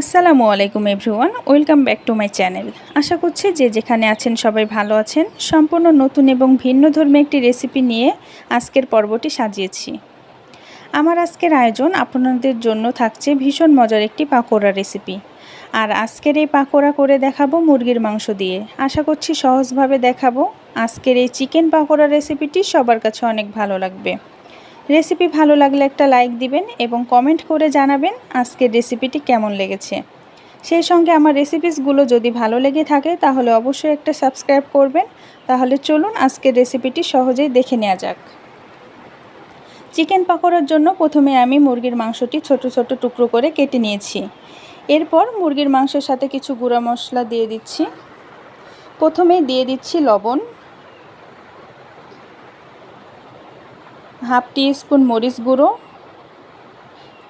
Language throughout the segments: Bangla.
আসসালামু আলাইকুম everyone, welcome back to my channel. আশা করছি যে যেখানে আছেন সবাই ভালো আছেন। সম্পূর্ণ নতুন এবং ভিন্ন ধর্মী একটি রেসিপি নিয়ে আজকের পর্বটি সাজিয়েছি। আমার আজকের আয়োজন আপনাদের জন্য থাকছে ভীষণ মজার একটি পাকোড়া রেসিপি। আর আজকের এই পাকোড়া করে দেখাবো মুরগির মাংস দিয়ে। আশা করছি সহজভাবে দেখাবো। আজকের এই চিকেন পাকোড়া রেসিপিটি সবার কাছে অনেক ভালো লাগবে। রেসিপি ভালো লাগলে একটা লাইক দিবেন এবং কমেন্ট করে জানাবেন আজকের রেসিপিটি কেমন লেগেছে। সেই সঙ্গে আমার রেসিপিসগুলো যদি ভালো লেগে থাকে তাহলে অবশ্যই একটা সাবস্ক্রাইব করবেন। তাহলে চলুন আজকের রেসিপিটি সহজেই দেখে নেওয়া যাক। চিকেন পাকোড়ার জন্য প্রথমে আমি মুরগির মাংসটি ছোট ছোট টুকরো করে কেটে নিয়েছি। এরপর মুরগির মাংসের সাথে কিছু গুঁড়া মশলা দিয়ে দিচ্ছি। প্রথমে দিয়ে দিচ্ছি লবণ। হাফ টি স্পুন মরিচ গুঁড়ো।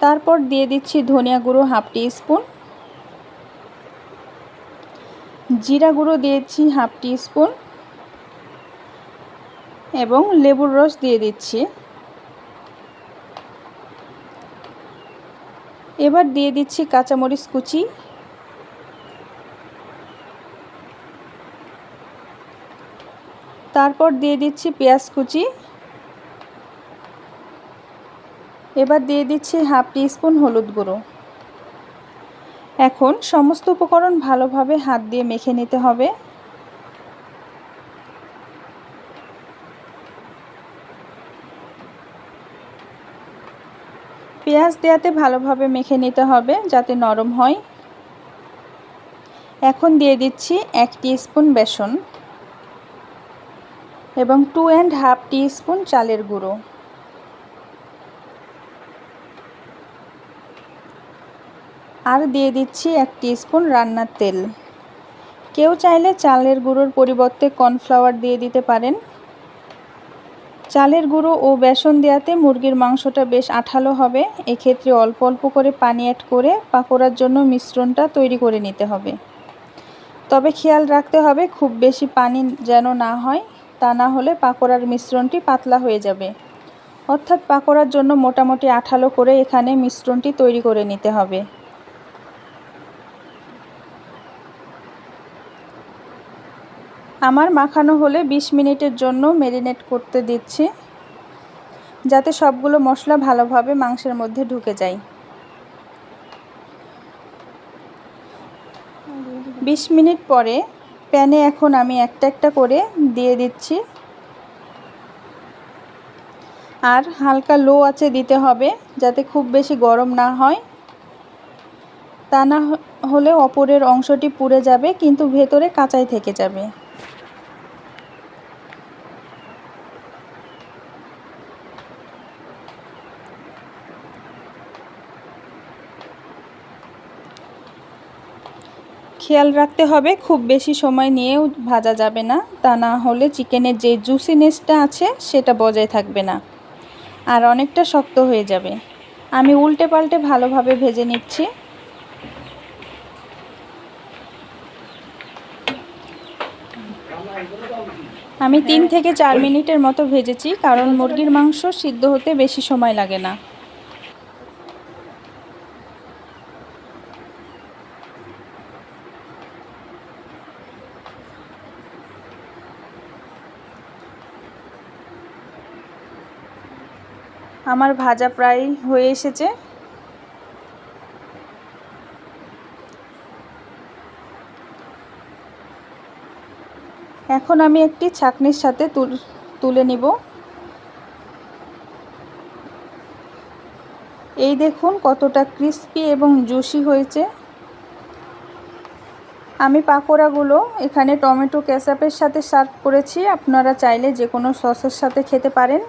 তারপর দিয়ে দিচ্ছি ধনিয়া গুঁড়ো হাফ টি স্পুন জিরা গুঁড়ো দিয়েছি হাফ টি স্পুন এবং লেবুর রস দিয়ে দিচ্ছি। এবার দিয়ে দিচ্ছি কাঁচামরিচ কুচি। তারপর দিয়ে দিচ্ছি পেঁয়াজ কুচি। এবার দিয়ে দিচ্ছি হাফ টি স্পুন হলুদ গুঁড়ো। এখন সমস্ত উপকরণ ভালোভাবে হাত দিয়ে মেখে নিতে হবে। পেঁয়াজ দেওয়াতে ভালোভাবে মেখে নিতে হবে যাতে নরম হয়। এখন দিয়ে দিচ্ছি এক স্পুন বেসন এবং two and half teaspoon চালের গুঁড়ো। আর দিয়ে দিচ্ছি এক স্পুন রান্নার তেল। কেউ চাইলে চালের গুঁড়োর পরিবর্তে কর্নফ্লাওয়ার দিয়ে দিতে পারেন। চালের গুঁড়ো ও বেসন দেওয়াতে মুরগির মাংসটা বেশ আঠালো হবে। এক্ষেত্রে অল্প অল্প করে পানি অ্যাড করে পাকোড়ার জন্য মিশ্রণটা তৈরি করে নিতে হবে। তবে খেয়াল রাখতে হবে, খুব বেশি পানি যেন না হয়, তা না হলে পাকোড়ার মিশ্রণটি পাতলা হয়ে যাবে। অর্থাৎ পাকোড়ার জন্য মোটামুটি আঠালো করে এখানে মিশ্রণটি তৈরি করে নিতে হবে। আমার মাখানো হলে ২০ মিনিটের জন্য মেরিনেট করতে দিচ্ছি, যাতে সবগুলো মশলা ভালোভাবে মাংসের মধ্যে ঢুকে যায়। বিশ মিনিট পরে প্যানে এখন আমি একটা একটা করে দিয়ে দিচ্ছি। আর হালকা লো আছে দিতে হবে, যাতে খুব বেশি গরম না হয়। তা না হলে অপরের অংশটি পুড়ে যাবে, কিন্তু ভেতরে কাঁচাই থেকে যাবে। খেয়াল রাখতে হবে, খুব বেশি সময় নিয়েও ভাজা যাবে না। তা না হলে চিকেনের যে জুসিনেসটা আছে, সেটা বজায় থাকবে না। আর অনেকটা শক্ত হয়ে যাবে। আমি উল্টে পাল্টে ভালোভাবে ভেজে নিচ্ছি। আমি তিন থেকে চার মিনিটের মতো ভেজেছি, কারণ মুরগির মাংস সিদ্ধ হতে বেশি সময় লাগে না। আমার ভাজা প্রায় হয়ে এসেছে। এখন আমি একটি ছাকনির সাথে তুলে নিব। এই দেখুন কতটা ক্রিস্পি এবং জুসি হয়েছে। আমি পাকোড়াগুলো এখানে টমেটো ক্যাসাপের সাথে সার্ভ করেছি। আপনারা চাইলে যে কোনো সসের সাথে খেতে পারেন।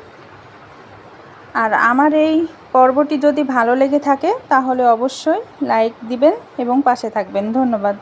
আর আমার এই পর্বটি যদি ভালো লেগে থাকে, তাহলে অবশ্যই লাইক দিবেন এবং পাশে থাকবেন। ধন্যবাদ।